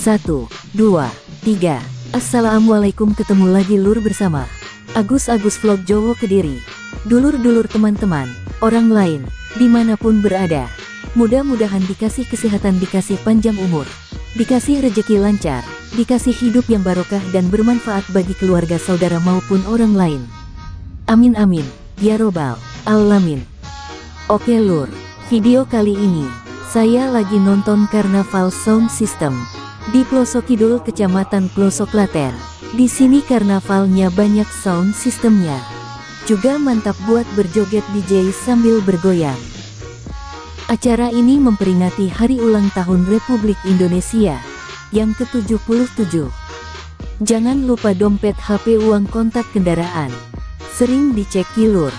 Satu, dua, tiga. Assalamualaikum ketemu lagi lur bersama Agus Agus Vlog Jowo Kediri. Dulur-dulur teman-teman, orang lain, di mana pun berada. Mudah-mudahan dikasih kesehatan, dikasih panjang umur, dikasih rejeki lancar, dikasih hidup yang barokah dan bermanfaat bagi keluarga saudara maupun orang lain. Amin amin, ya robbal alamin. Oke lur, video kali ini, saya lagi nonton Karnaval Sound System di Pelosok Kidul Kecamatan Pelosok Klaten. Di sini karnavalnya banyak sound sistemnya. Juga mantap buat berjoget DJ sambil bergoyang. Acara ini memperingati hari ulang tahun Republik Indonesia yang ke-77. Jangan lupa dompet HP uang kontak kendaraan. Sering dicek kilur,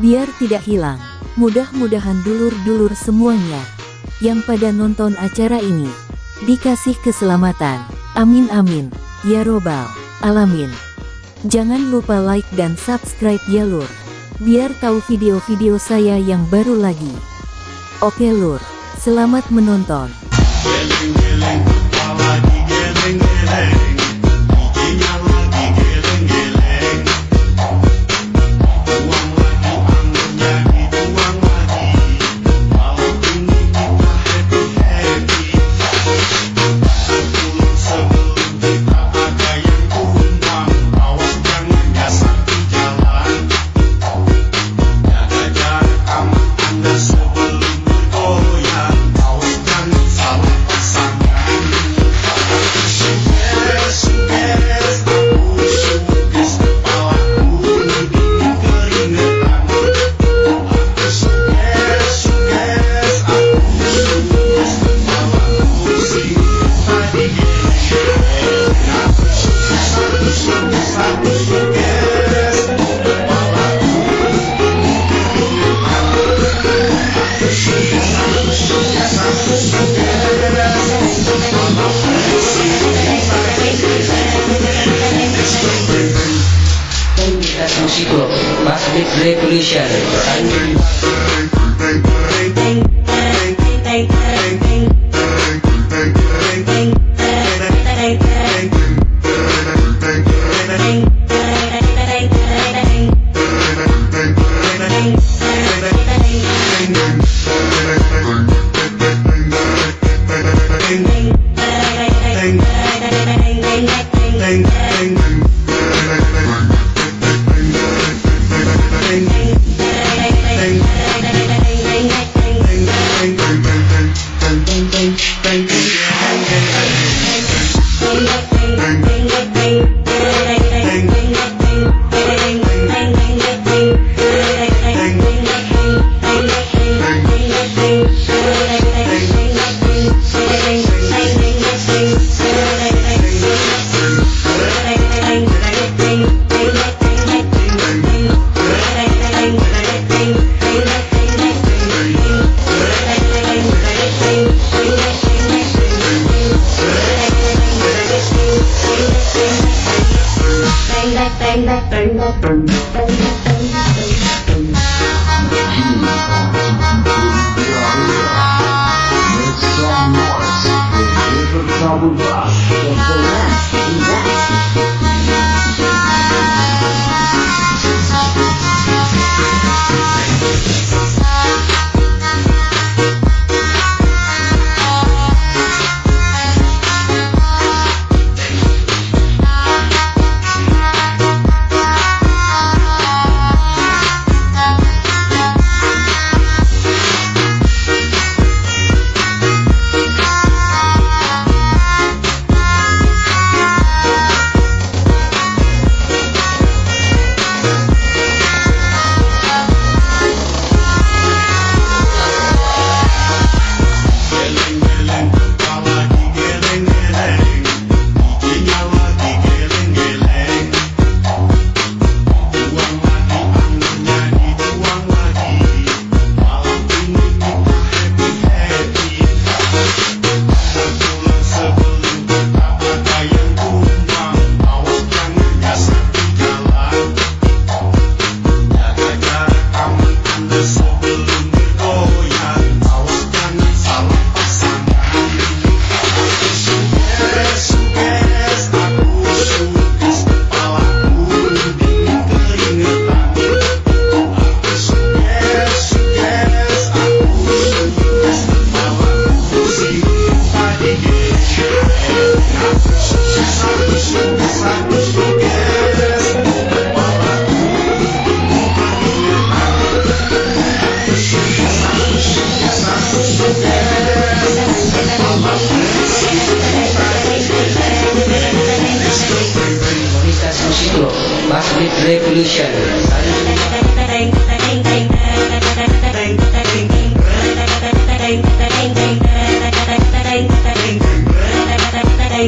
biar tidak hilang. Mudah-mudahan dulur-dulur semuanya yang pada nonton acara ini dikasih keselamatan. Amin amin, ya robbal alamin. Jangan lupa like dan subscribe ya lur, biar tahu video-video saya yang baru lagi. Oke lur, selamat menonton. Indonesia.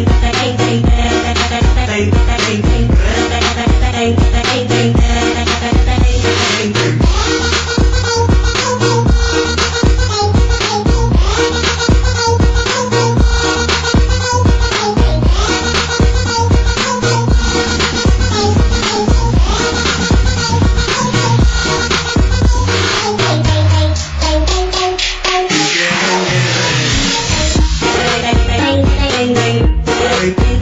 make Merry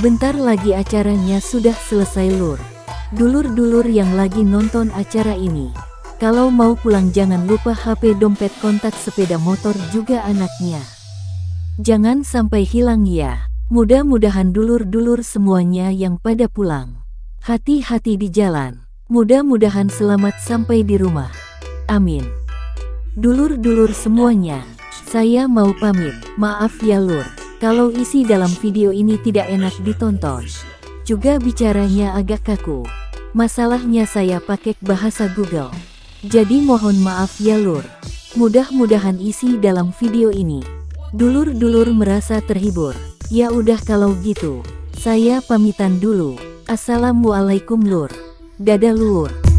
Sebentar lagi acaranya sudah selesai lur. Dulur-dulur yang lagi nonton acara ini. Kalau mau pulang jangan lupa HP dompet kontak sepeda motor juga anaknya. Jangan sampai hilang ya. Mudah-mudahan dulur-dulur semuanya yang pada pulang. Hati-hati di jalan. Mudah-mudahan selamat sampai di rumah. Amin. Dulur-dulur semuanya, saya mau pamit. Maaf ya lur, kalau isi dalam video ini tidak enak ditonton. Juga bicaranya agak kaku. Masalahnya saya pakai bahasa Google. Jadi mohon maaf ya lur. Mudah-mudahan isi dalam video ini. Dulur-dulur merasa terhibur. Ya udah kalau gitu, saya pamitan dulu. Assalamualaikum lur. Dadah lur.